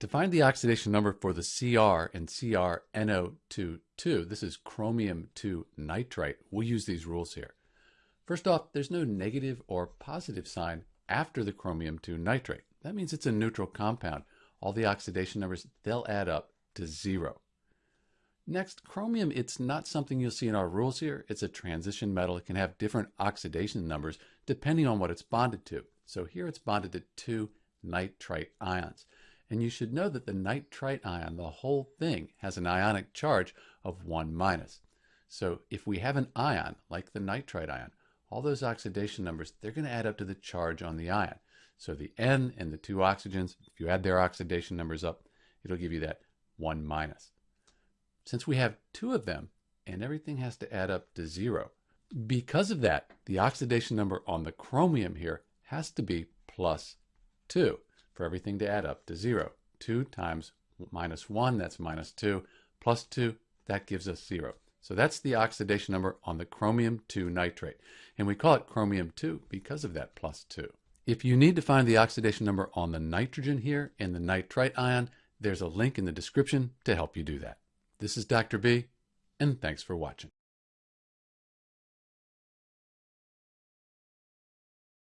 To find the oxidation number for the Cr and CrNO22, this is chromium 2 nitrite, we'll use these rules here. First off, there's no negative or positive sign after the chromium 2 nitrate. That means it's a neutral compound. All the oxidation numbers, they'll add up to zero. Next, chromium, it's not something you'll see in our rules here. It's a transition metal. It can have different oxidation numbers depending on what it's bonded to. So here it's bonded to two nitrite ions. And you should know that the nitrite ion, the whole thing, has an ionic charge of 1 minus. So if we have an ion, like the nitrite ion, all those oxidation numbers, they're going to add up to the charge on the ion. So the N and the two oxygens, if you add their oxidation numbers up, it'll give you that 1 minus. Since we have two of them, and everything has to add up to zero, because of that, the oxidation number on the chromium here has to be plus 2 for everything to add up to 0. 2 times minus 1, that's minus 2, plus 2, that gives us 0. So that's the oxidation number on the chromium 2 nitrate. And we call it chromium 2 because of that plus 2. If you need to find the oxidation number on the nitrogen here in the nitrite ion, there's a link in the description to help you do that. This is Dr. B, and thanks for watching.